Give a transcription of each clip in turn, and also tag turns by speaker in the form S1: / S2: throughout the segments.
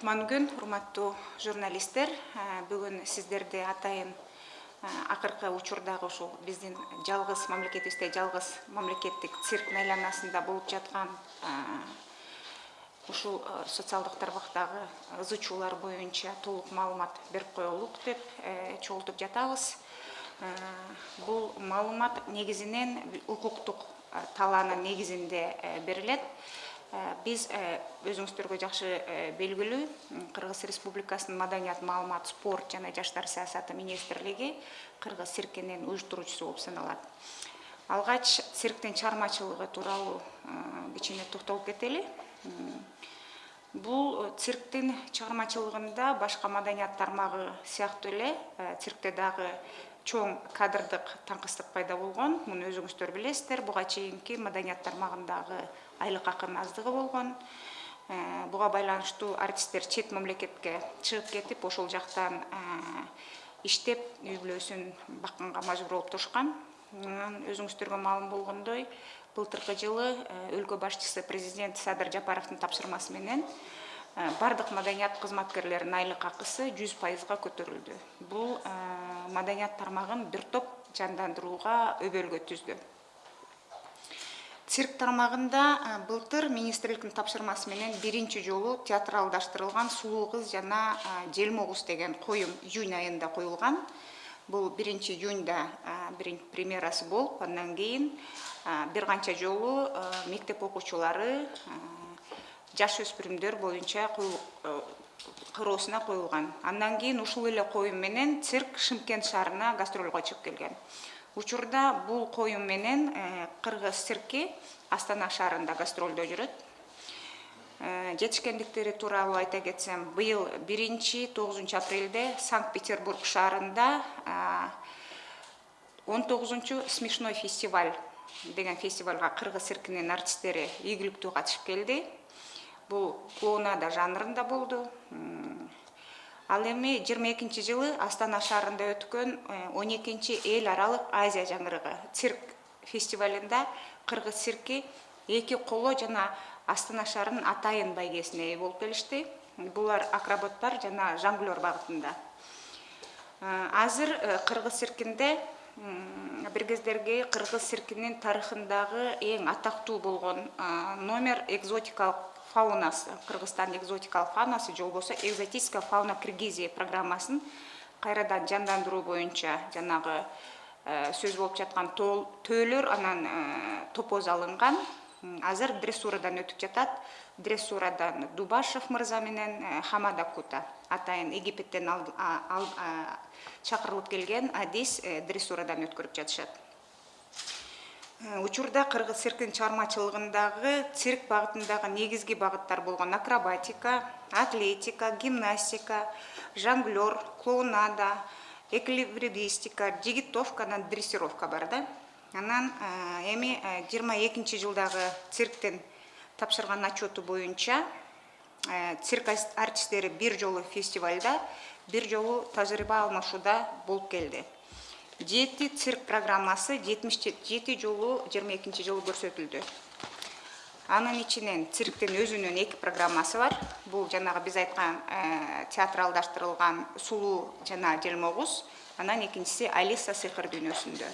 S1: кутман күн урматтуу журналисттер бүгүн сиздерди атайын акыркы учурдагы ушул биздин жалгыз мамлекетибизде жалгыз мамлекеттик цирк айланасында болуп жаткан ушул социалдык тармактагы ызы чуулар боюнча толук маалымат берип коелук деп чогултуп жатабыз. Бул маалымат негизинен укуктук талаанын негизинде берилет. Биз өзүңүздөргө жакшы белгилүү кыргыз республикасынын маданият маалымат спорт жана жаштар саясаты министрлиги кыргыз циркинин уюштуруучусу болуп саналат. Алгач цирктин чыгармачылыгы тууралуу кичине токтолуп кетели. Бул цирктин чыгармачылыгында башка маданият тармагы сыяктуу эле циркте дагы чоң кадрдык таңкыстык пайда болгон. Муну өзүңүздөр билесиздер. Буга чейинки маданият тармагындагы айлык акынын аздыгы болгон. Э, буга байланыштуу артисттер чет мамлекетке чыгып кетип ошол жактан э, иштеп үй бүлөсүн бакканга мажбур болуп турушкан. Анан өзүңүздөргө маалым болгондой былтыркы жылы э, өлкө башчысы президент садыр жапаровдун тапшырмасы менен баардык маданият кызматкерлеринин айлык акысы жүз пайызга көтөрүлдү. Бул маданият тармагын бир топ жандандырууга өбөлгө түздү цирк тармагында былтыр министрликтин тапшырмасы менен биринчи жолу театралдаштырылган сулуу кыз жана желмогуз деген коюм июнь айында коюлган. Бул биринчи июньда премьерасы болуп андан кийин бир канча жолу мектеп окуучулары жаш өспүрүмдөр боюнча кыроосуна коюлган. Андан кийин ушул эле коюм менен цирк шымкент шаарына гастролго чыгып келген учурда бул коюм менен э, кыргыз цирки астана шаарында гастролдо жүрөт. Э, жетишкендиктери тууралуу айта кетсем быйыл биринчи тогузунчу апрелде санкт петербург шаарында он тогузунчу смешной фестиваль деген фестивалга кыргыз циркинин артисттери ийгиликтүү катышып келди. Бул клоунада жанрында болду ал эми жыйырма экинчи жылы астана шаарында өткөн э, он экинчи эл аралык азия жаңгырыгы цирк фестивалында кыргыз цирки эки коло жана астана шаарынын атайын байгесине ээ болуп келишти. Булар акробаттар жана жонглер багытында. Э, азыр э, кыргыз циркинде бир кездерги кыргыз циркинин тарыхындагы эң атактуу болгон номер экзотикалык фаунасы кыргызстан экзотикалық фаунасы жол болбосо экзотическая фауна киргизия программасын қайрадан жандандыру бойынша жанағы э, сөз болып жатқан тол, анан э, топоз алынған азыр дрессурадан өтіп жатат. Дрессурадан дубашев мырза менен э, хамада кута атайын египеттен чакырылып келген адис дрессурадан өткөрүп жатышат учурда кыргыз цирктин чыгармачылыгындагы цирк багытындагы негизги багыттар болгон акробатика атлетика гимнастика жонглер клоунада эквилибристика жигитовка анан дрессировка бар да. Анан э, эми э, жыйырма экинчи жылдагы цирктин тапшырган отчету боюнча цирк артисттери бир жолу фестивалда бир жолу тажрыйба алмашууда болуп келди. Жети цирк программасы жетимиш жети жолу жыйырма экинчи жылы көрсөтүлдү. Анын ичинен цирктин өзүнүн эки программасы бар. Бул жанагы биз айткан э, театралдаштырылган сулуу жана желмогуз анан экинчиси алиса сыйкыр дүйнөсүндө.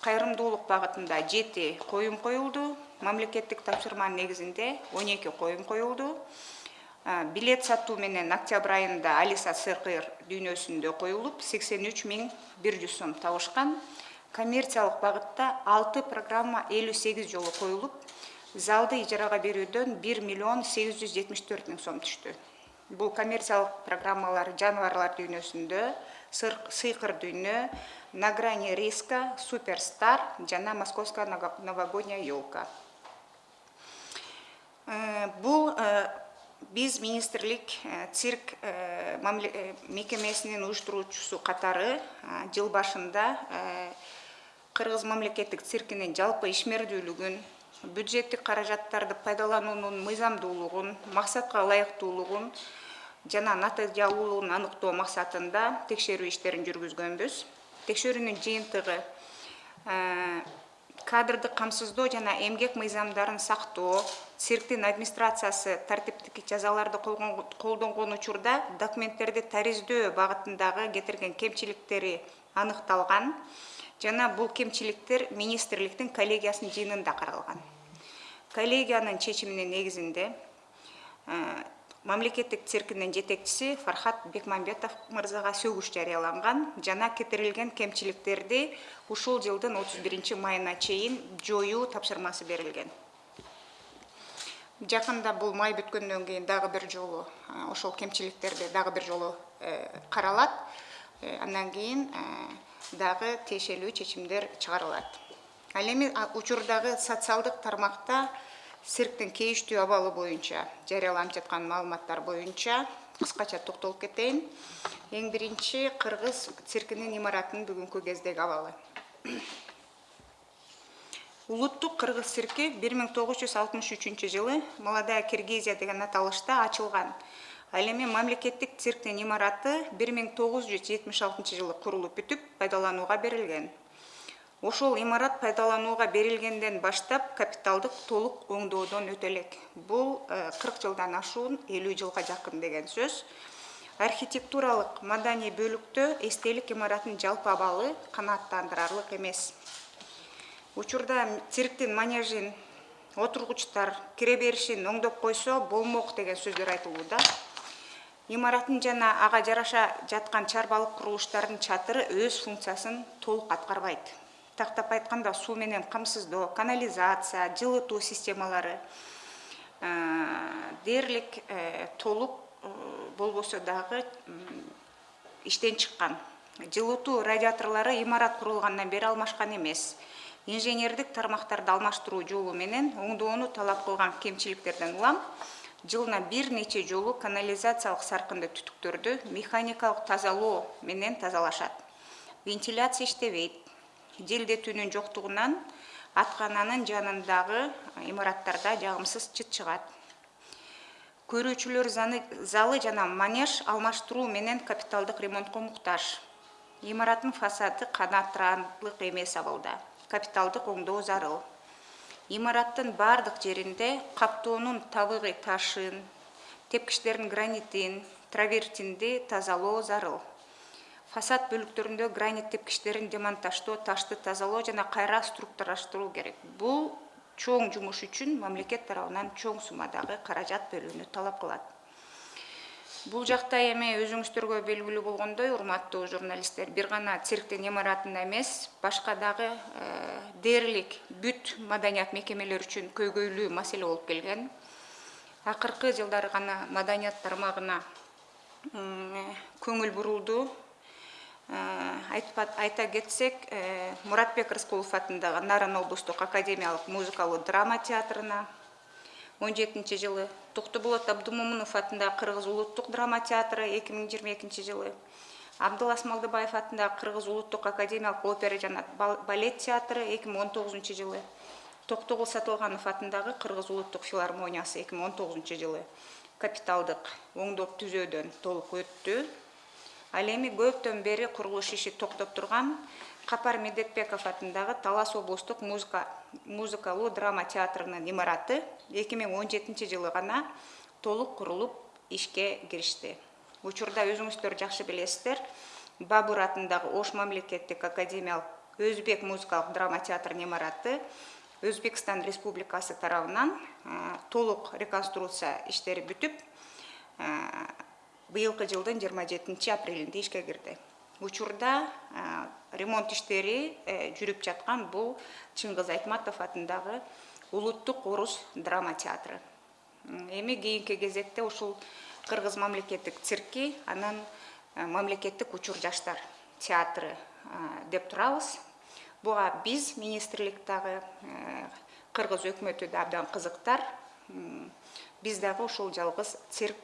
S1: Кайрымдуулук багытында жети коюм коюлду. Мамлекеттик тапшырманын негизинде он эки коюм коюлду. Билет сатуу менен октябрь айында алиса сыйкыр дүйнөсүндө коюлуп сексен үч миң бир жүз сом табышкан. Коммерциялык багытта алты программа элүү сегиз жолу коюлуп залды ижарага берүүдөн бир миллион сегиз жүз жетимиш төрт миң сом түштү. Бул коммерциялык программалар жаныбарлар дүйнөсүндө сыйкыр дүйнө на грани риска суперстар жана московская новогодняя елка э, бул э, биз министрлик э, цирк э, э, мекемесинин уюштуруучусу катары жыл башында кыргыз мамлекеттик циркинин жалпы ишмердүүлүгүн бюджеттик каражаттарды пайдалануунун мыйзамдуулугун максатка ылайыктуулугун жана натыйжалуулугун аныктоо максатында текшерүү иштерин жүргүзгөнбүз. Текшерүүнүн жыйынтыгы кадрды камсыздоо жана эмгек мыйзамдарын сактоо цирктин администрациясы тартиптик жазаларды колдонгон учурда документтерди тариздөө багытындагы кетирген кемчиликтери аныкталган жана бул кемчиликтер министрликтин коллегиясынын жыйынында каралган. Коллегиянын чечиминин негизинде мамлекеттик циркинин жетекчиси фархат бекмамбетов мырзага сөгүш жарыяланган жана кетирилген кемчиликтерди ушул жылдын отуз биринчи майына чейин жоюу тапшырмасы берилген. Жакында бул май бүткөндөн кийин дагы бир жолу ошол кемчиликтерди дагы бир жолу э, каралат. Э, андан кийин э, дагы тиешелүү чечимдер чыгарылат. Ал эми учурдагы социалдык тармакта цирктин кейиштүү абалы боюнча жарыяланып жаткан маалыматтар боюнча кыскача токтолуп кетейин. Эң биринчи кыргыз циркинин имаратынын бүгүнкү кездеги абалы. Улуттук кыргыз цирки бир миң тогуз жүз алтымыш үчүнчү жылы молодая киргизия деген аталышта ачылган. Ал эми мамлекеттик цирктин имараты бир миң тогуз жүз жетимиш алтынчы жылы курулуп бүтүп пайдаланууга берилген ошол имарат пайдаланууга берилгенден баштап капиталдык толук оңдоодон өтө элек бул кырк жылдан ашуун элүү жылга жакын деген сөз. Архитектуралык маданий бөлүктө эстелик имараттын жалпы абалы канааттандырарлык эмес. Учурда цирктин манежин отургучтар кире беришин оңдоп койсо болмок деген сөздөр айтылууда имараттын жана ага жараша жаткан чарбалык курулуштардын чатыры өз функциясын толук аткарбайт тактап айтканда суу менен камсыздоо канализация жылытуу системалары дээрлик э, толук э, болбосо дагы иштен чыккан жылытуу радиаторлору имарат курулгандан бери алмашкан эмес инженердик тармактарды алмаштыруу жолу менен оңдоону талап кылган кемчиликтерден улам жылына бир нече жолу канализациялык саркынды түтүктөрдү механикалык тазалоо менен тазалашат вентиляция иштебейт желдетүүнүн жоктугунан аткананын жанындагы имараттарда жагымсыз чыт чыгат. Көрүүчүлөр залы жана манеж алмаштыруу менен капиталдык ремонтко муктаж. Имараттын фасады канааттырарлык эмес абалда. Капиталдык оңдоо зарыл. Имараттын баардык жеринде каптоонун табигый ташын тепкичтердин гранитин травертинди тазалоо зарыл фасад бөлүктөрүндө гранит тепкичтерин демонтаждоо ташты тазалоо жана кайра структураштыруу керек. Бул чоң жумуш үчүн мамлекет тарабынан чоң суммадагы каражат бөлүүнү талап кылат. Бул жакта эми өзүңүздөргө белгилүү болгондой урматтуу журналисттер бир гана цирктин имаратында эмес башка дагы э, дээрлик бүт маданият мекемелери үчүн көйгөйлүү маселе болуп келген. Акыркы жылдары гана маданият тармагына көңүл бурулду. Э, Э, айта кетсек э, мұратбек рысқұлов атындағы нарын облыстық академиялық музыкалық драма театрына. 17 жылы тоқтыболат абдумомынов атындағы қырғыз ұлттық драма театры 2022 жылы. Абдылас малдыбаев атындағы қырғыз ұлттық академиялық опера және балет театры 2019 жылы. Тұқты сатылғанов атындағы қырғыз ұлттық филармониясы 2019 жылы. Капиталдық оңдоп түзеуден толық өтті. Ал эми көптөн бери курулуш иши токтоп турган капар медетбеков атындагы талас облустук музыка музыкалуу драма театрынын имараты эки миң он жетинчи жылы гана толук курулуп ишке киришти учурда өзүңүздөр жакшы билесиздер бабур атындагы ош мамлекеттик академиялык өзбек музыкалык драма театрынын имараты өзбекстан республикасы тарабынан толук реконструкция иштери бүтүп быйылкы жылдын жыйырма жетинчи апрелинде ишке кирди. Учурда ремонт иштери э, жүрүп жаткан бул чыңгыз айтматов атындагы улуттук орус драма театры. Эми кийинки кезекте ушул кыргыз мамлекеттик цирки анан э, мамлекеттик учур жаштар театры деп турабыз. Буга биз министрлик дагы э, кыргыз өкмөтү да абдан кызыктар. Биз дагы ушул жалгыз цирк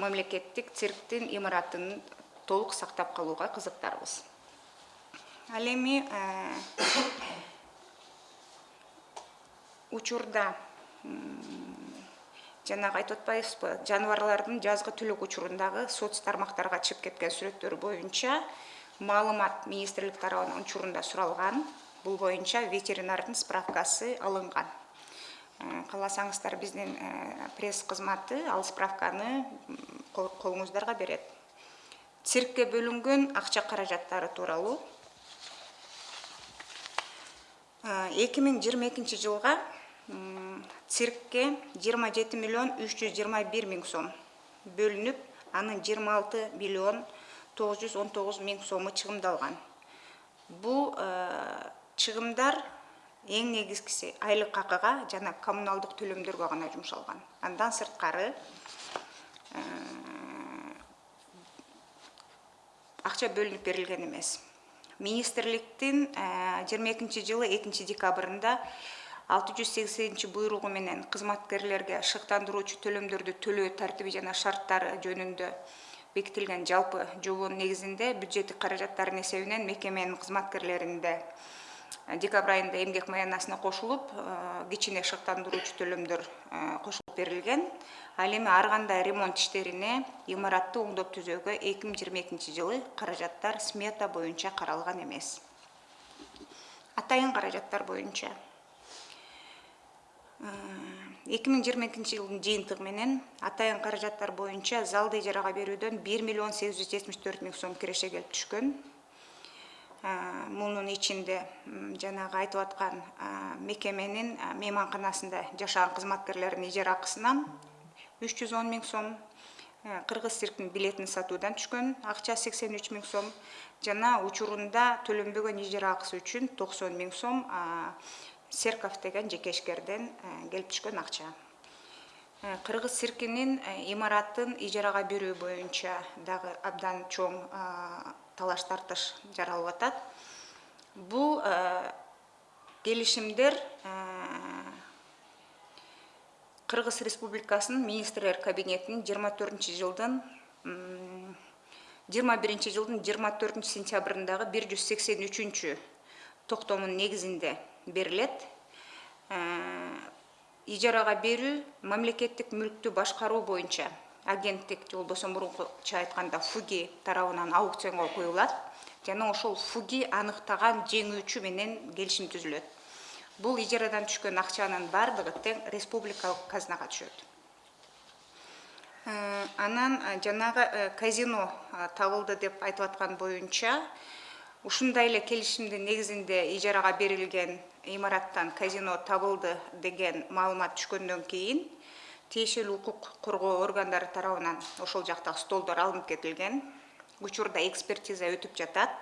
S1: мамлекеттик цирктин имаратын толук сактап калууга кызыктарбыз. Ал эми э, учурда жанагы айтып атпайбызбы жаныбарлардын жазгы түлүк учурундагы соц тармактарга чыгып кеткен сүрөттөр боюнча маалымат министрлик тарабынан учурунда суралган бул боюнча ветеринардын справкасы алынган. Кааласаңыздар биздин пресс кызматы ал справканы колуңуздарга берет. Циркке бөлүнгөн акча каражаттары тууралуу. Эки миң жыйырма экинчи жылга циркке жыйырма жети миллион үч жүз жыйырма бир миң сом бөлүнүп анын жыйырма алты миллион тогуз жүз он тогуз миң сому чыгымдалган. Бул чыгымдар эң негизгиси айлык акыга жана коммуналдык төлөмдөргө гана жумшалган. Андан сырткары акча бөлүнүп берилген эмес. Министрликтин жыйырма экинчи жылы экинчи декабрында алты жүз сексенинчи буйругу менен кызматкерлерге шыктандыруучу төлөмдөрдү төлөө тартиби жана шарттары жөнүндө бекитилген жалпы жобонун негизинде бюджеттик каражаттардын эсебинен мекеменин кызматкерлеринде декабрь айында эмгек маянасына кошулуп кичине шыктандыруучу төлөмдөр кошулуп берилген. Ал эми ар кандай ремонт иштерине имаратты оңдоп түзөөгө эки миң жыйырма экинчи жылы каражаттар смета боюнча каралган эмес. Атайын каражаттар боюнча. Эки миң жыйырма экинчи жылдын жыйынтыгы менен атайын каражаттар боюнча залды ижарага берүүдөн бир миллион сегиз жүз жетимиш төрт миң сом киреше келип түшкөн мунун ичинде жанагы айтып аткан мекеменин мейманканасында жашаган кызматкерлердин ижара акысынан үч жүз он миң сом кыргыз цирктин билетин сатуудан түшкөн акча сексен үч миң сом жана учурунда төлөнбөгөн ижара акысы үчүн токсон миң сом серков деген жеке ишкерден келип түшкөн акча. Кыргыз циркинин имаратын ижарага берүү боюнча дагы абдан чоң талаш тартыш жаралып атат бул келишимдер кыргыз республикасынын министрлер кабинетинин жыйырма төртүнчү жылдын жыйырма биринчи жылдын жыйырма төртүнчү сентябрындагы бир жүз сексен үчүнчү токтомунун негизинде берилет. Ижарага берүү мамлекеттик мүлктү башкаруу боюнча агенттик же болбосо мурункуча айтканда фуги тарабынан аукционго коюлат. Жана ошол фуги аныктаган жеңүүчү менен келишим түзүлөт. Бул ижарадан түшкөн акчанын баардыгы тең республикалык казынага түшөт. Анан жанагы казино табылды деп айтып аткан боюнча ушундай эле келишимдин негизинде ижарага берилген имараттан казино табылды деген маалымат түшкөндөн кийин тиешелүү укук коргоо органдары тарабынан ошол жактагы столдор алынып кетилген. Учурда экспертиза өтүп жатат.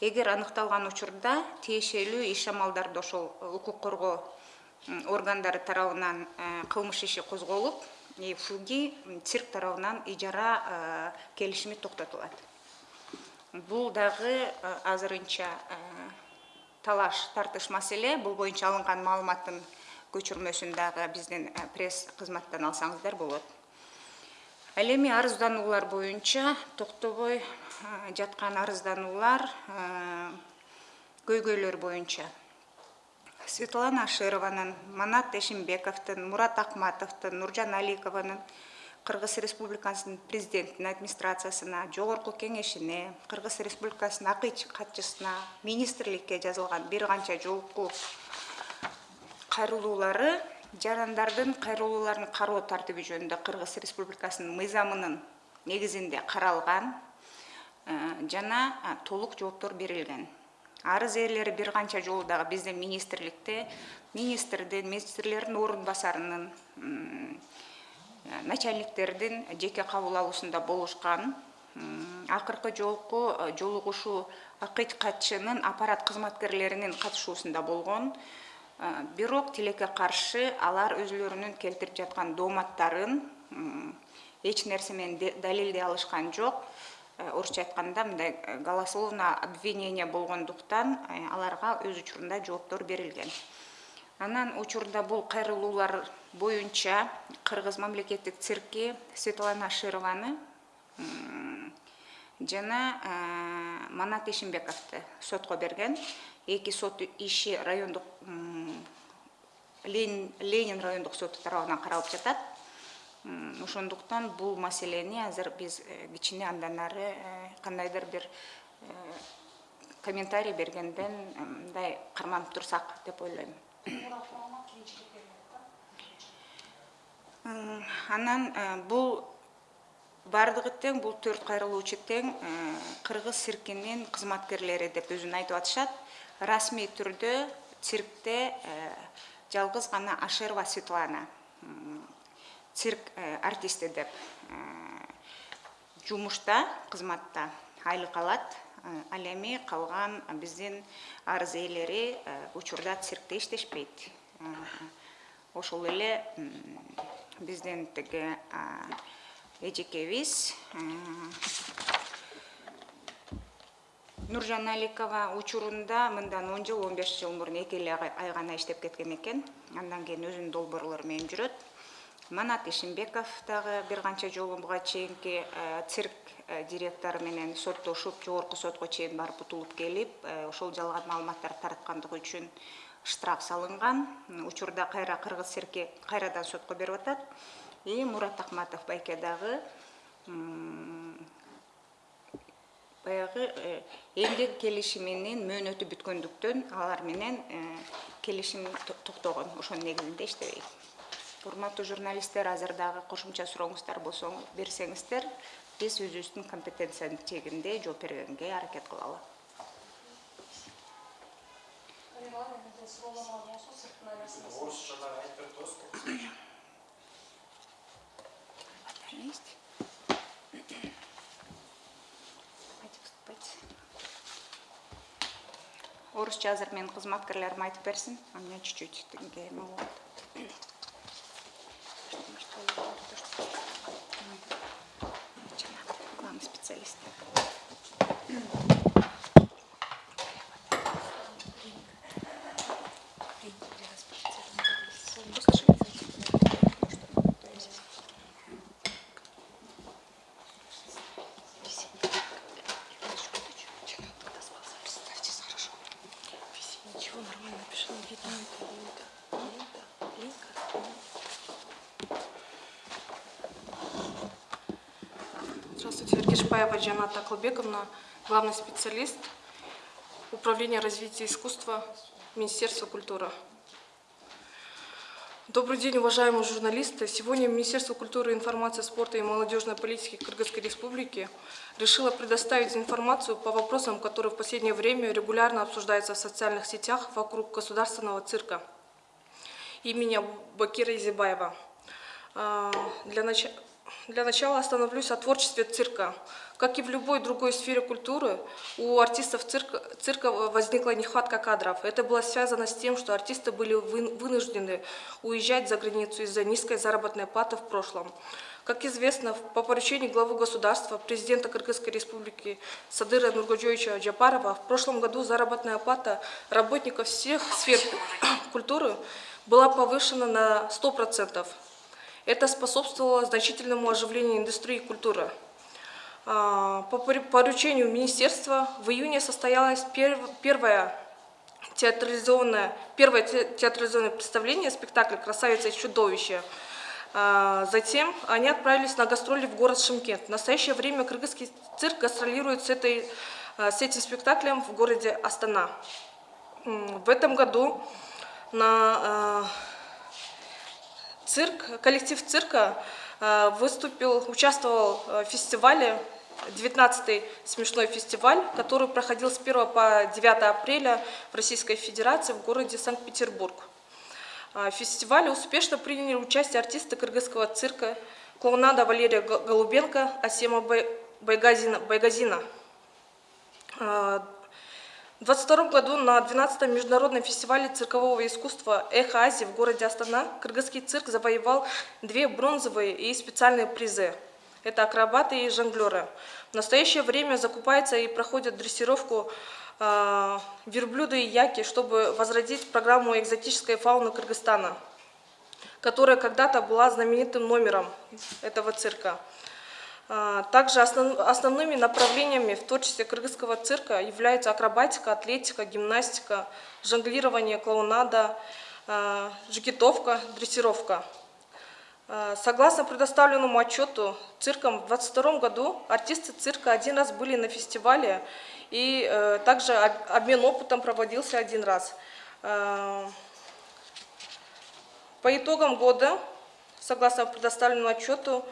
S1: Эгер аныкталган учурда тиешелүү иш амалдарды ошол укук коргоо органдары тарабынан кылмыш иши козголуп фуги цирк тарабынан ижара келишими токтотулат. Бул дагы азырынча талаш тартыш маселе. Бул боюнча алынган маалыматтын көчүрмөсүн дагы биздин пресс кызматтан алсаңыздар болот. Ал эми арыздануулар боюнча токтобой жаткан арыздануулар көйгөйлөр боюнча. Светлана ашированын манат эшимбековдун мурат акматовдун нуржан аликованын кыргыз республикасынын президентинин администрациясына жогорку кеңешине кыргыз республикасынын акч катчысына министрликке жазылган бир канча жолку кайрылуулары жарандардын кайрылууларын кароо тартиби жөнүндө кыргыз республикасынын мыйзамынын негизинде каралган жана толук жооптор берилген арыз ээлери бир канча жолу дагы биздин министрликте министрдин министрлердин орун басарынын начальниктердин жеке кабыл алуусунда болушкан акыркы жолку жолугушуу акч катчынын аппарат кызматкерлеринин катышуусунда болгон бирок тилекке каршы алар өзүлөрүнүн келтирип жаткан дооматтарын эч нерсе менен далилдей алышкан жок. Орусча айтканда мындай голословно обвинение болгондуктан аларга өз учурунда жооптор берилген. Анан учурда бул кайрылуулар боюнча кыргыз мамлекеттик цирки светлана шированы жана манат эшимбековду сотко берген. Эки сот иши райондук ленин райондук соту тарабынан каралып жатат. Ошондуктан бул маселени азыр биз э, кичине андан ары э, кандайдыр бир э, комментарий бергенден мындай карманып турсак деп ойлойм. Анан бул баардыгы тең бул төрт кайрылуучу тең кыргыз циркинин кызматкерлери деп өзүн айтып атышат. Расмий түрдө циркте жалгыз гана ашерова светлана цирк артисти деп жумушта кызматта айлык алат ал эми калган биздин арыз ээлери учурда циркте иштешпейт. Ошол эле биздин тиги эжекебиз нуржан аликова учурунда мындан он жыл он беш жыл мурун эки эле ай гана иштеп кеткен экен андан кийин өзүнүн долбоорлору менен жүрөт. Манат ишимбеков дагы бир канча жолу буга чейинки цирк директору менен соттошуп жогорку сотко чейин барып утулуп келип ошол жалган маалыматтарды тараткандыгы үчүн штраф салынган. Учурда кайра кыргыз цирки кайрадан сотко берип атат и мурат акматов байке дагы баягы эмгек келишиминин мөөнөтү бүткөндүктөн алар менен келишим токтогон ошонун негизинде иштебейт. Урматтуу журналисттер азыр дагы кошумча сурооңуздар болсо берсеңиздер биз өзүбүздүн компетенциянын чегинде жооп бергенге аракет кылалы. Орусча айтып берип есть орусча азыр менин кызматкерлерим айтып а меня чуть чуть болот
S2: Кешпаева Джаната Акылбековна, главный специалист Управления развития искусства Министерства культуры. Добрый день, уважаемые журналисты. Сегодня Министерство культуры, информации, спорта и молодежной политики Кыргызской Республики решило предоставить информацию по вопросам, которые в последнее время регулярно обсуждаются в социальных сетях вокруг государственного цирка имени Бакира Изибаева. А, для начала для начала остановлюсь о творчестве цирка. Как и в любой другой сфере культуры, у артистов цирка, цирка возникла нехватка кадров. Это было связано с тем, что артисты были вынуждены уезжать за границу из-за низкой заработной платы в прошлом. Как известно, по поручению главы государства, президента Кыргызской республики Садыра Нургаджоевича Джапарова, в прошлом году заработная плата работников всех сфер культуры была повышена на 100%. Это способствовало значительному оживлению индустрии культуры. А, по поручению министерства в июне состоялось первое театрализованное, первое театрализованное представление, спектакль «Красавица и чудовище». А, затем они отправились на гастроли в город Шимкент. В настоящее время кыргызский цирк гастролирует с, этой, а, с этим спектаклем в городе Астана. В этом году на цирк, коллектив цирка э, выступил, участвовал в фестивале, 19-й смешной фестиваль, который проходил с 1 по 9 апреля в Российской Федерации в городе Санкт-Петербург. Э, в фестивале успешно приняли участие артисты кыргызского цирка клоунада Валерия Голубенко, Асема Байгазина. Байгазина. В 2022 году на 12-м международном фестивале циркового искусства «Эхо Азии» в городе Астана кыргызский цирк завоевал две бронзовые и специальные призы. Это акробаты и жонглеры. В настоящее время закупается и проходит дрессировку э, верблюда и яки, чтобы возродить программу экзотической фауны Кыргызстана, которая когда-то была знаменитым номером этого цирка. А, также основ, основными направлениями в творчестве кыргызского цирка являются акробатика, атлетика, гимнастика, жонглирование, клоунада, а, жигитовка, дрессировка. Э, Согласно предоставленному отчету цирком в 2022 году артисты цирка один раз были на фестивале и э, также об- обмен опытом проводился один раз. По итогам года, согласно предоставленному отчету,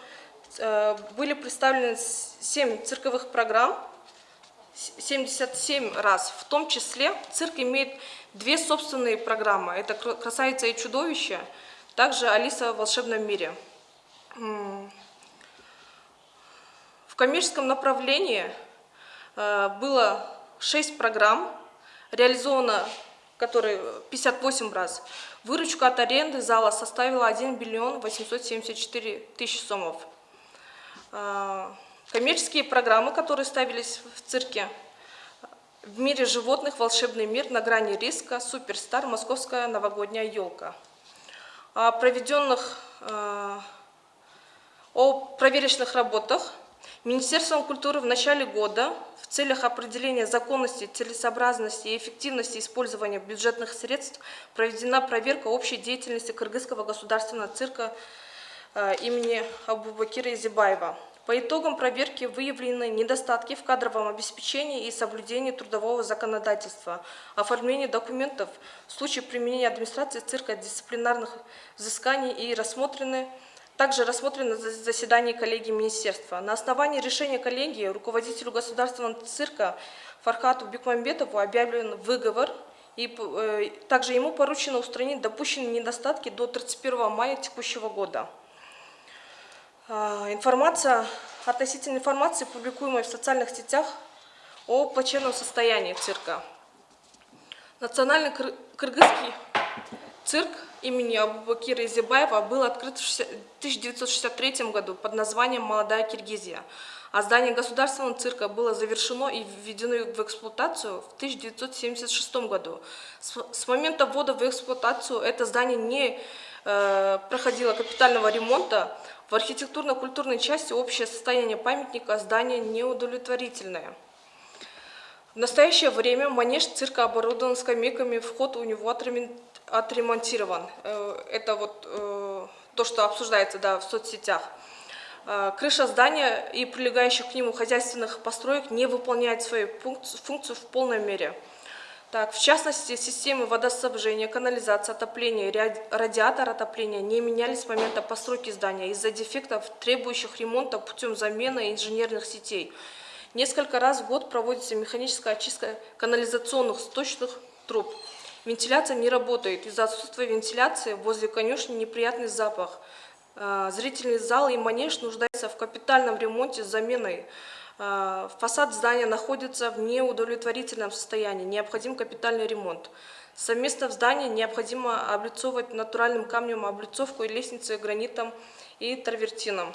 S2: были представлены 7 цирковых программ, с- 77 раз. В том числе цирк имеет две собственные программы. Это «Кра- «Красавица и чудовище», также «Алиса в волшебном мире». В коммерческом направлении э, было 6 программ, реализовано которые 58 раз. Выручка от аренды зала составила 1 миллион 874 тысячи сомов. Э, Коммерческие программы, которые ставились в цирке, в мире животных «Волшебный мир», «На грани риска», «Суперстар», «Московская новогодняя елка». О проведенных, э, о проверочных работах Министерством культуры в начале года в целях определения законности, целесообразности и эффективности использования бюджетных средств проведена проверка общей деятельности Кыргызского государственного цирка имени Абубакира Изибаева. По итогам проверки выявлены недостатки в кадровом обеспечении и соблюдении трудового законодательства, оформлении документов в случае применения администрации цирка дисциплинарных взысканий и рассмотрены также рассмотрено за- заседание коллегии министерства. На основании решения коллегии руководителю государственного цирка Фархату Бекмамбетову объявлен выговор, и э, также ему поручено устранить допущенные недостатки до 31 мая текущего года. А, Информация, относительно информации, публикуемой в социальных сетях о плачевном состоянии цирка. Национальный кыр- кыргызский цирк имени Абубакира Изибаева был открыт в 60 1963 году под названием «Молодая Киргизия», а здание государственного цирка было завершено и введено в эксплуатацию в 1976 году. С с момента ввода в эксплуатацию это здание не э, проходило капитального ремонта. В архитектурно-культурной части общее состояние памятника здания неудовлетворительное. В настоящее время манеж цирка оборудован скамейками, вход у него отремон- отремонтирован. Э, Это вот э, то, что обсуждается да, в соцсетях. Э, Крыша здания и прилегающих к нему хозяйственных построек не выполняет свою функцию в полной мере. Так, в частности, системы водоснабжения, канализации, отопления, радиатор отопления не менялись с момента постройки здания из-за дефектов, требующих ремонта путем замены инженерных сетей. Несколько раз в год проводится механическая очистка канализационных сточных труб. Вентиляция не работает. Из-за отсутствия вентиляции возле конюшни неприятный запах. А, Зрительный зал и манеж нуждаются в капитальном ремонте с заменой. А, Фасад здания находится в неудовлетворительном состоянии. Необходим капитальный ремонт. Совместно в здании необходимо облицовывать натуральным камнем облицовку и лестницы гранитом и травертином.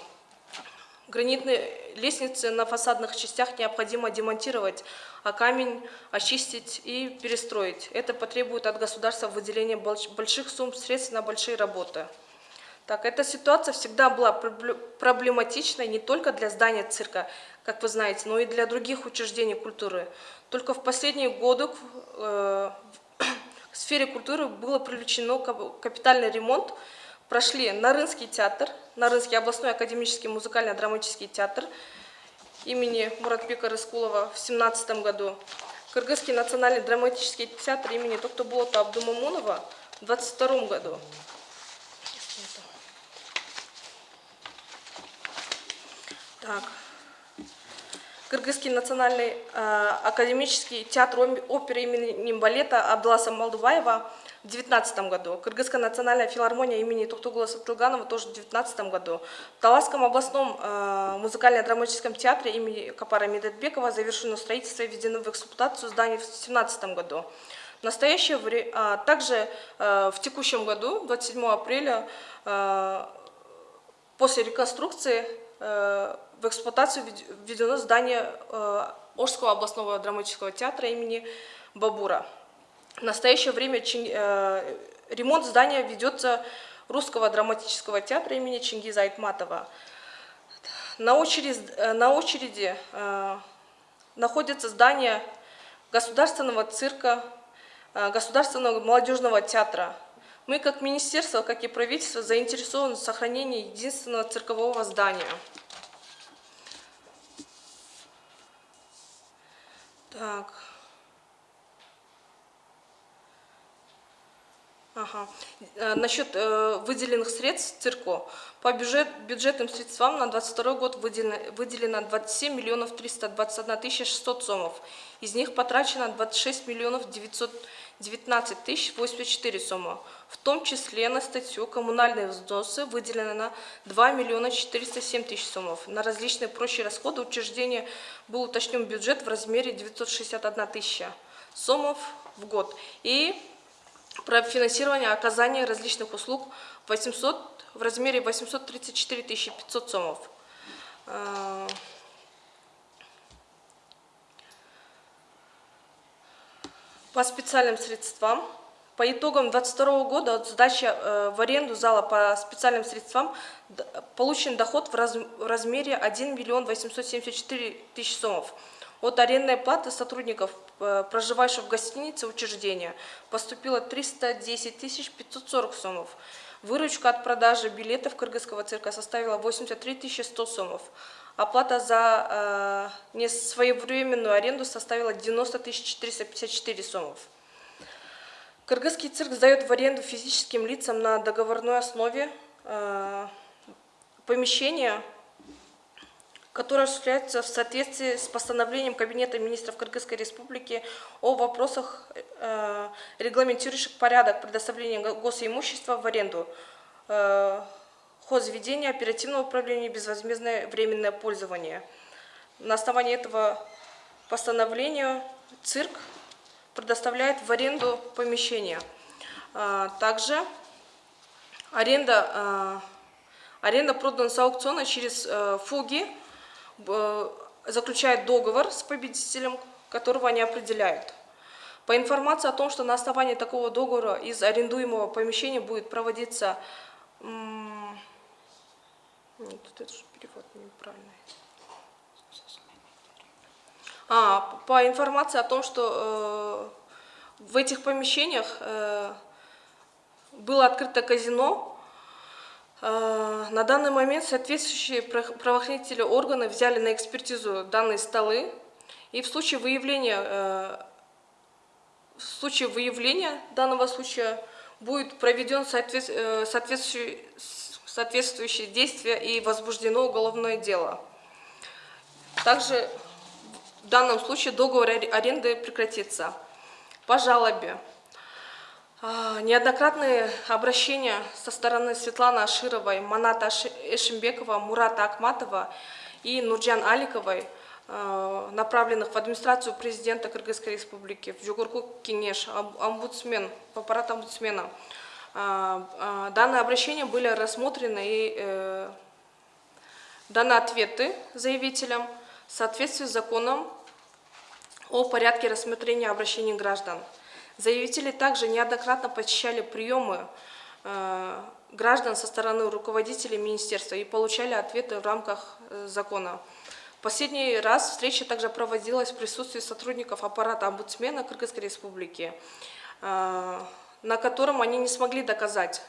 S2: Гранитные лестницы на фасадных частях необходимо демонтировать, а камень очистить и перестроить. Это потребует от государства выделения больш- больших сумм средств на большие работы. Так, эта ситуация всегда была пробле- проблематичной не только для здания цирка, как вы знаете, но и для других учреждений культуры. Только в последние годы э, в сфере культуры было привлечено кап- капитальный ремонт. Прошли Нарынский театр, Нарынский областной академический музыкально-драматический театр имени Муратбека Рыскулова в 2017 году, Кыргызский национальный драматический театр имени Токтоболота Абдумамунова в 2022 году. Так. Кыргызский национальный э, академический театр оперы имени балета Абдуласа Малдубаева в 2019 году. Кыргызская национальная филармония имени Токтугула Сатылганова тоже в 2019 году. В Таласском областном э, музыкально-драматическом театре имени Капара Медетбекова завершено строительство и введено в эксплуатацию здание в 2017 году. В настоящее время, также э, в текущем году, 27 апреля, э, После реконструкции э, в эксплуатацию введ- введено здание э, Ожского областного драматического театра имени Бабура. В настоящее время Чин- э, ремонт здания ведется Русского драматического театра имени Чингиза Айтматова. На очереди, э, на очереди э, находится здание Государственного цирка, э, Государственного молодежного театра. Мы, как министерство, как и правительство, заинтересованы в сохранении единственного циркового здания. Так. Ага. Э, Насчет э, выделенных средств цирку. По бюджет, бюджетным средствам на 22 год выделено, выделено 27 миллионов 321 тысяча 600 сомов. Из них потрачено 26 миллионов 919 тысяч 84 сомов. В том числе на статью «Коммунальные взносы» выделено на 2 миллиона 407 тысяч сомов. На различные прочие расходы учреждения был уточнен бюджет в размере 961 тысяча сомов в год. И про финансирование оказания различных услуг 800, в размере 834 500 сомов. Э, По специальным средствам, по итогам 2022 года от сдачи э, в аренду зала по специальным средствам получен доход в, раз- в размере 1 миллион 874 тысячи сомов. От арендной платы сотрудников, э, проживающих в гостинице учреждения, поступило 310 тысяч 540 сомов. Выручка от продажи билетов Кыргызского цирка составила 83 тысячи 100 сомов. Оплата за э, несвоевременную аренду составила 90 тысяч 454 сомов. Кыргызский цирк сдает в аренду физическим лицам на договорной основе э, помещения, которое осуществляется в соответствии с постановлением Кабинета министров Кыргызской Республики о вопросах, э, регламентирующих порядок предоставления го- госимущества в аренду, э, хозведения, оперативного управления, безвозмездное временное пользование. На основании этого постановления цирк предоставляет в аренду помещения. А, Также аренда, а, аренда продан с аукциона через э, фуги заключает договор с победителем, которого они определяют. По информации о том, что на основании такого договора из арендуемого помещения будет проводиться... Нет, тут это же перевод неправильный. А, по информации о том, что э, в этих помещениях э, было открыто казино, на данный момент соответствующие правоохранительные органы взяли на экспертизу данные столы, и в случае выявления, э, в случае выявления данного случая будет проведен соответ- э, соответствующий, соответствующие действия и возбуждено уголовное дело. Также в данном случае договор аре- аренды прекратится. По жалобе. А, Неоднократные обращения со стороны Светланы Ашировой, Маната Эшимбекова, Мурата Акматова и Нурджан Аликовой, э, направленных в администрацию президента Кыргызской Республики, в Жугурку Кенеш, ом- омбудсмен, аппарат омбудсмена. А, а, Данные обращения были рассмотрены и э, даны ответы заявителям в соответствии с законом о порядке рассмотрения обращений граждан. Заявители также неоднократно посещали приемы э, граждан со стороны руководителей министерства и получали ответы в рамках э, закона. Последний раз встреча также проводилась в присутствии сотрудников аппарата омбудсмена Кыргызской Республики, э, на котором они не смогли доказать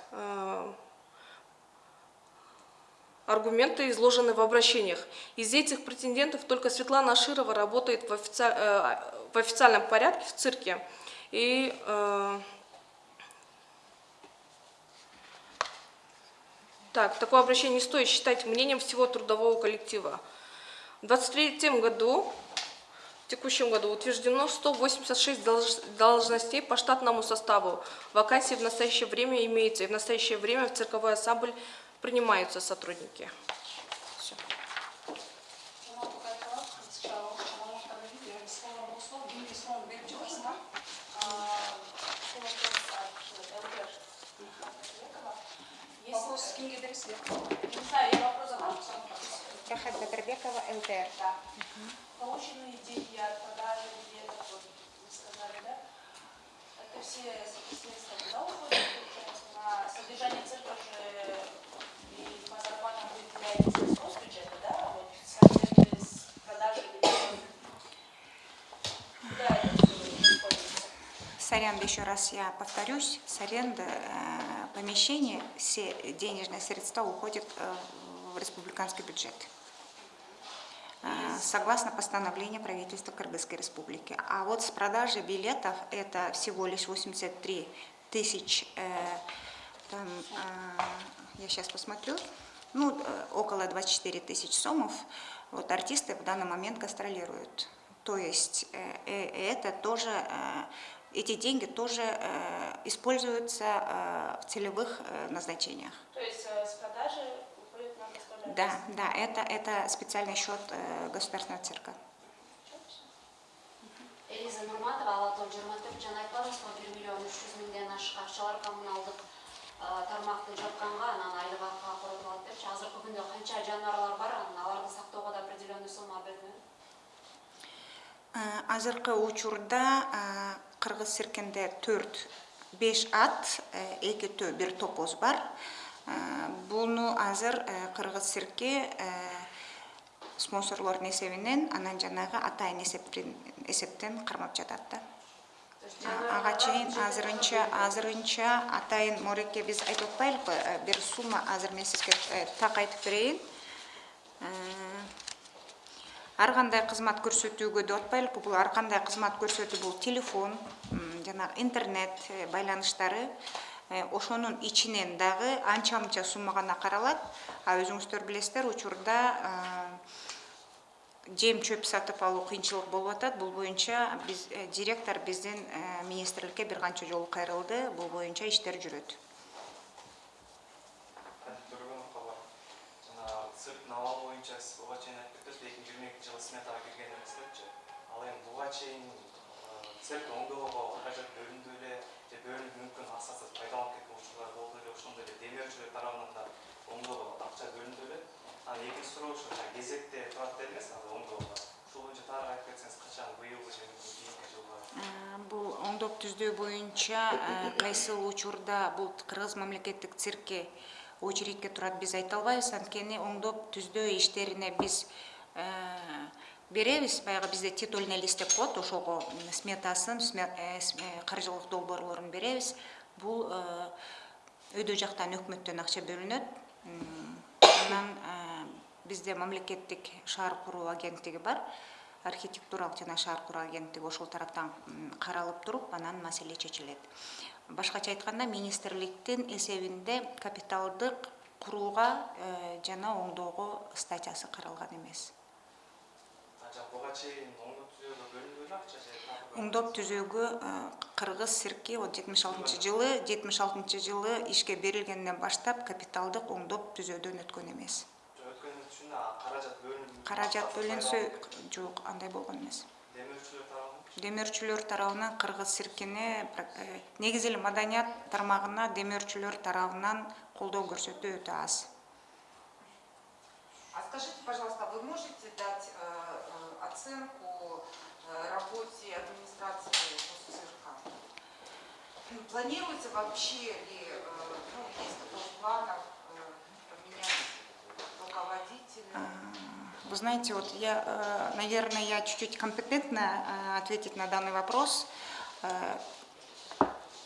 S2: аргументы изложены в обращениях. Из этих претендентов только Светлана Аширова работает в, офици- в официальном порядке в цирке. И э, так, такое обращение не стоит считать мнением всего трудового коллектива. В 2023 году, в текущем году, утверждено 186 долж- должностей по штатному составу. Вакансии в настоящее время имеются, и в настоящее время в цирковой ансамбль принимаются сотрудники.
S1: Рахат Батырбекова, ЛТР.
S3: Да. Полученные деньги от продажи билетов, вот вы сказали, да? Это все средства куда уходят? На содержание церкви же и по зарплатам выделяется средства с бюджета, да? Вот с продажи билетов. Куда это все?
S1: С аренды, еще раз я повторюсь, с аренды э, помещения все денежные средства уходят э, в республиканский бюджет. Э, Согласно постановлению правительства Кыргызской республики. А вот с продажи билетов это всего лишь 83 тысяч, э, там, я сейчас посмотрю, ну, около 24 тысяч сомов, вот артисты в данный момент гастролируют. То есть это тоже, эти деньги тоже э, используются э, в целевых э, назначениях.
S3: То есть э, с продажи уходит на гастроли
S1: Да, да, это, это специальный счет э, государственного цирка.
S4: Элиза Нурматова Алатау 24 жана айтпадыңыз го 1 миллион 300 миңден ашык акчалар коммуналдык тармакты жапканга анан айлык акыга коротулат депчи азыркы күндө канча жаныбарлар бар анан аларды сактоого да определенный сумма бөлүнөт
S1: Азыркы учурда кыргыз циркинде төрт беш ат, э, эки төө бир топоз бар. Э, Буну азыр э, кыргыз цирки спонсорлордун эсебинен анан жанагы атайын эсептен эсептен кармап жатат да. Ага чейин азырынча азырынча атайын мореке биз айтып атпайлыкпы э, бир сумма азыр мен сизге так айтып берейин. Ар кандай кызмат көрсөтүүгө деп атпайлыкпы бул ар кандай кызмат көрсөтүү бул телефон, жанагы интернет э, байланыштары э, ошонун ичинен дагы анча мынча сумма гана каралат. А өзүңүздөр билесиздер, учурда э, жем чөп сатып алуу кыйынчылык болуп атат. Бул боюнча биз директор биздин министрликке бир канча жолу кайрылды. Бул боюнча иштер жүрөт.
S5: Төргеновқа бар. Жаңағы цирктің ауалы сметаға кірген еместерчі. Ал енді бұға чейін э, цирк оңдоого каражат бөлүндү эле же бөлүнүп мүмкүн асасыз пайдаланып кеткен учурлар болду эле ошондой эле демеушилер тарабынан да оңдоого акча бөлүндү эле анан экинчи суроо ушу жаңағы кезекте турат дедиңиз азыр оңдоого ушул боюнча тагыраак айтып кетсеңиз качан быйылгы же мүмкүн кийинки жылга
S1: Бул оңдоп түздөө боюнча кайсыл учурда бул кыргыз мамлекеттик циркке очередьке турат биз айта албайбыз анткени оңдоп түздөө иштерине биз беребиз баягы бизде титульный лист деп коет ошого сметасын сме- э, каржылык долбоорлорун беребиз. Бул э, өйдө жактан өкмөттөн акча бөлүнөт. Анан э, бизде мамлекеттик шаар куруу агенттиги бар. Архитектуралык жана шаар куруу агенттиги ошол тараптан каралып туруп анан маселе чечилет. Башкача айтканда министрликтин эсебинде капиталдык курууга э, жана оңдоого статьясы каралган эмес
S5: буга чейин оңдоп түзөөгө бөлүндү беле акча же
S1: оңдоп түзүүгө э, кыргыз цирки вот жетимиш алтынчы жылы жетимиш алтынчы жылы ишке берилгенден баштап капиталдык оңдоп түзөөдөн өткөн эмес.
S5: Өткөн үчүн каражат бөлүнүп
S1: каражат бөлүнсө жок андай болгон эмес.
S5: Демеушилер тарабынан?
S1: Демөөрчүлөр тарабынан кыргыз циркине э, негизи эле маданият тармагына демөөрчүлөр тарабынан колдоо көрсөтүү өтө аз.
S6: А скажите, пожалуйста, вы можете дать э, оценку э, работе администрации цирка? Планируется вообще ли, э, ну, есть такой в э, поменять руководителя?
S1: Вы знаете, вот я, наверное, я чуть-чуть компетентна ответить на данный вопрос.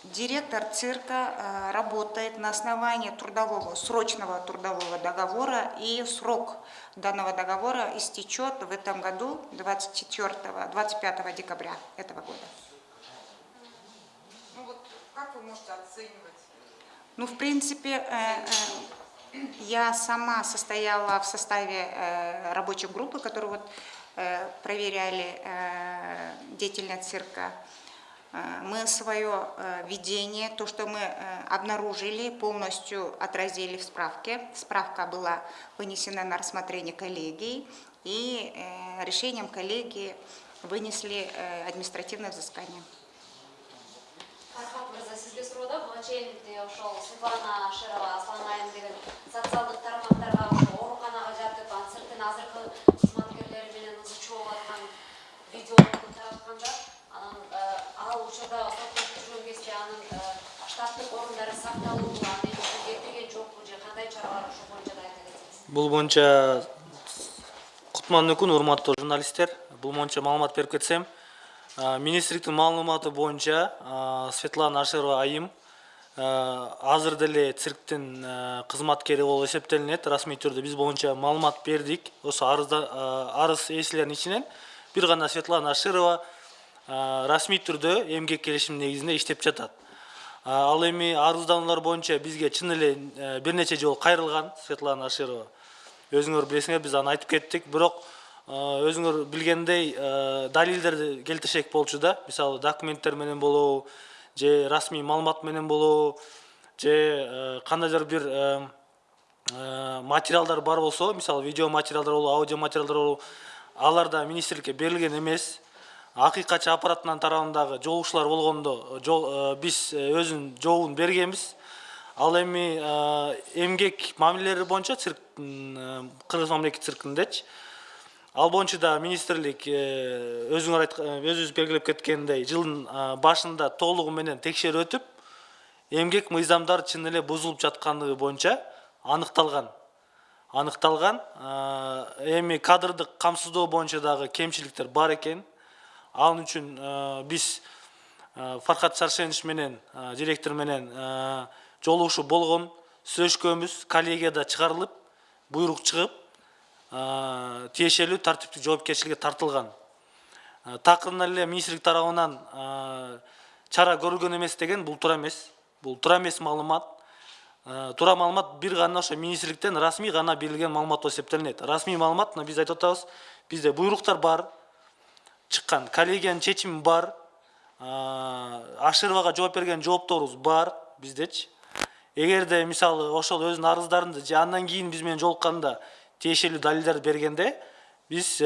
S1: Директор цирка э, работает на основании трудового, срочного трудового договора, и срок данного договора истечет в этом году 24, 25 декабря этого года.
S6: Ну вот как вы можете оценивать?
S1: Ну, в принципе, э, э, я сама состояла в составе э, рабочей группы, которые вот проверяли деятельность цирка. Э, Мы свое э, видение, то, что мы э, обнаружили, полностью отразили в справке. Справка была вынесена на рассмотрение коллегии, и решением коллегии вынесли административное взыскание.
S4: Светлана шерова ал учурда сот жүргөн кезде анын э, штаттык орундары кетирген жокпу же кандай чаралар ошол боюнча да айта кетсеңиз?
S7: Бул боюнча кутман өкүн урматтуу журналисттер, бул боюнча маалымат берип кетсем, А, министрликтин маалыматы боюнча а, светлана ашерова айым азыр деле цирктин кызматкери болуп эсептелинет. Расмий түрдө биз боюнча маалымат бердик. Ошо арызда арыз ээлеринин ичинен. Бир гана светлана аширова а, расмий түрдө эмгек келишиминин негизинде иштеп жатат. Ал эми арыздануулар боюнча бизге чын эле э, бир нече жолу кайрылган светлана аширова. Өзүңөр билесиңер биз аны айтып кеттик. Бирок э, өзүңөр билгендей э, далилдерди келтирсек болчу да. Мисалы документтер менен болобу же расмий маалымат менен болобу же кандайдыр бир материалдар бар болсо мисалы видео материалдар болобу аудио материалдар болобу алар да министрликке берилген эмес. Акыйкатчы аппаратынан тарабындагы жолугушуулар болгондо жол э, биз э, өзүнүн жообун бергенбиз ал эми э, эмгек мамилелери боюнча цирк м, э, кыргыз мамлекет циркиндечи ал боюнча да министрлик э, өзүңөр өзүбүз белгилеп кеткендей жылдын э, башында толугу менен текшерип өтүп эмгек мыйзамдары чын эле бузулуп жаткандыгы боюнча аныкталган. Аныкталган Э, эми кадрдык камсыздоо боюнча дагы кемчиликтер бар экен. Ал үчүн э, биз э, фархат шаршенович менен э, директор менен жолугушуу болгон сүйлөшкөнбүз коллегияда чыгарылып буйрук чыгып тиешелүү тартиптик жоопкерчиликке тартылган. Такырынан эле министрлик тарабынан чара көрүлгөн эмес деген бул туура эмес. Бул туура эмес маалымат. Туура маалымат бир гана ошо министрликтен расмий гана берилген маалымат болуп эсептелинет. Расмий маалымат мына биз айтып атабыз бизде буйруктар бар. Чыккан коллегиянын чечими бар ашировага жооп берген жоопторубуз бар биздечи эгерде мисалы ошол өзүнүн арыздарында же андан кийин биз менен жолукканда тиешелүү далилдерди бергенде биз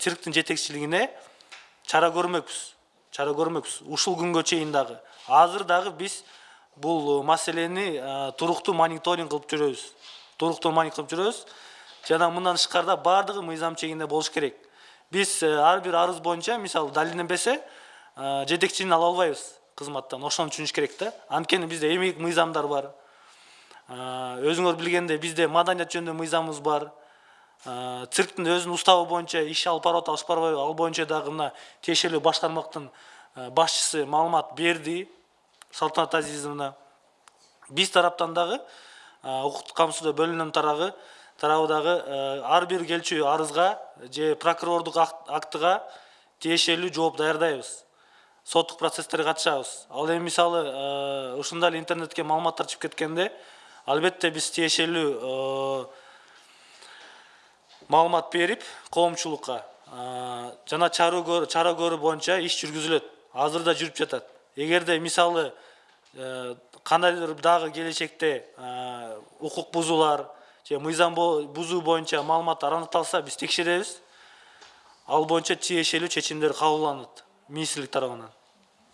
S7: цирктин жетекчилигине чара көрмөкпүз чара көрмөкпүз ушул күнгө чейин дагы азыр дагы биз бул маселени туруктуу мониторинг кылып жүрөбүз туруктуу мониторинг кылып жүрөбүз жана мындан тышкарыда баардыгы мыйзам чегинде болуш керек биз ар бир арыз боюнча мисалы далилденбесе жетекчини ала албайбыз кызматтан ошону түшүнүш керек да анткени бизде эмгек мыйзамдар бар өзүңөр билгендей бизде маданият жөнүндө мыйзамыбыз бар цирктин өзүнүн уставы боюнча иш алып барып атабы алып барбайбы ал боюнча дагы мына тиешелүү баш тармактын э, башчысы маалымат берди салтанат азизовна биз тараптан дагы укуктук камсыздоо бөлүмүнүн тарабы тарабы дагы э, ар бир келчү арызга же прокурордук ак- актыга тиешелүү жооп даярдайбыз. Соттук процесстерге катышабыз. Ал эми мисалы э, ушундай эле интернетке маалыматтар чыгып кеткенде албетте биз тиешелүү э, маалымат берип коомчулукка жана чара көрүү боюнча иш жүргүзүлөт. Азыр да жүрүп жатат. Эгерде мисалы кандайдыр дагы келечекте укук бузуулар же мыйзам бузуу боюнча маалыматтар аныкталса биз текшеребиз. Ал боюнча тиешелүү чечимдер кабылданат министрлик тарабынан.